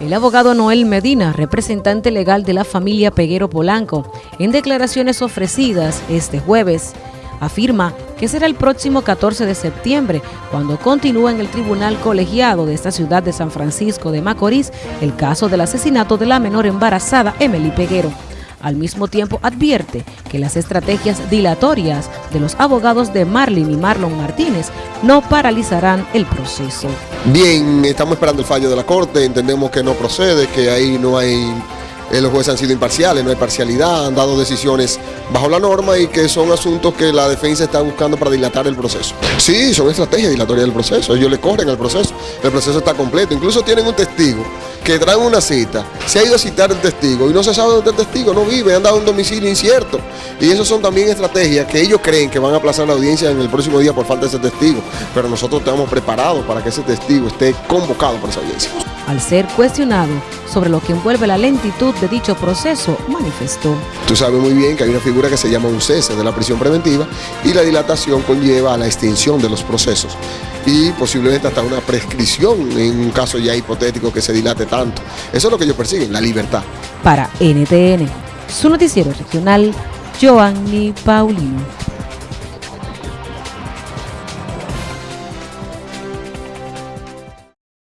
El abogado Noel Medina, representante legal de la familia Peguero Polanco, en declaraciones ofrecidas este jueves, afirma que será el próximo 14 de septiembre cuando continúa en el tribunal colegiado de esta ciudad de San Francisco de Macorís el caso del asesinato de la menor embarazada Emily Peguero. Al mismo tiempo advierte que las estrategias dilatorias de los abogados de Marlin y Marlon Martínez no paralizarán el proceso. Bien, estamos esperando el fallo de la Corte, entendemos que no procede, que ahí no hay eh, los jueces han sido imparciales, no hay parcialidad, han dado decisiones bajo la norma y que son asuntos que la defensa está buscando para dilatar el proceso. Sí, son estrategias dilatorias del proceso, ellos le corren al proceso, el proceso está completo, incluso tienen un testigo que traen una cita, se ha ido a citar el testigo y no se sabe dónde el testigo, no vive, han dado un domicilio incierto. Y eso son también estrategias que ellos creen que van a aplazar la audiencia en el próximo día por falta de ese testigo, pero nosotros estamos preparados para que ese testigo esté convocado para esa audiencia. Al ser cuestionado sobre lo que envuelve la lentitud de dicho proceso, manifestó. Tú sabes muy bien que hay una figura que se llama un cese de la prisión preventiva y la dilatación conlleva a la extinción de los procesos y posiblemente hasta una prescripción en un caso ya hipotético que se dilate tanto. Eso es lo que ellos persiguen, la libertad. Para NTN, su noticiero regional, Joanny Paulino.